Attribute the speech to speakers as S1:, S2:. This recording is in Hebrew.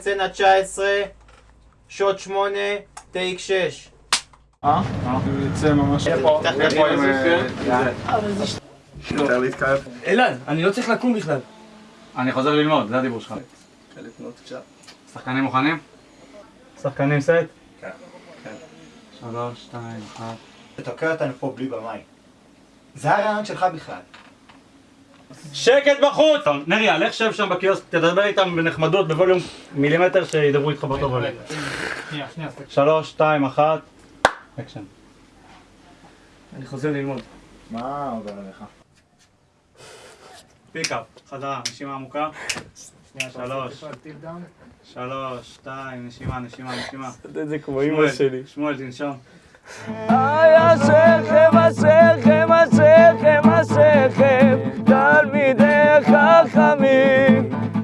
S1: צנע 19, שוט 8, טייק 6.
S2: אה? יוצא ממש...
S3: איפה? איפה עם...
S2: יותר להתקרב.
S4: אלעד, אני לא צריך לקום בכלל.
S3: אני חוזר ללמוד, זה הדיבור שלך. שחקנים מוכנים? שחקנים סט? כן. שלוש, שתיים, אחת.
S1: תתוקע אותנו פה בלי במאי. זה הרעיון שלך בכלל.
S3: שקט בחוץ! טוב, נריה, לך שב שם בקיוסק, תדבר איתם בנחמדות, בווליום מילימטר, שידברו איתך באותו ווליום. שלוש, שתיים, אחת. אקשן.
S4: אני חוזר ללמוד.
S2: מה עובר עליך?
S3: pickup, חזרה, נשימה עמוקה. שלוש, שלוש, שתיים, נשימה, נשימה, נשימה.
S4: זה כמו
S3: שמואל, שמואל, תנשום.
S4: Baja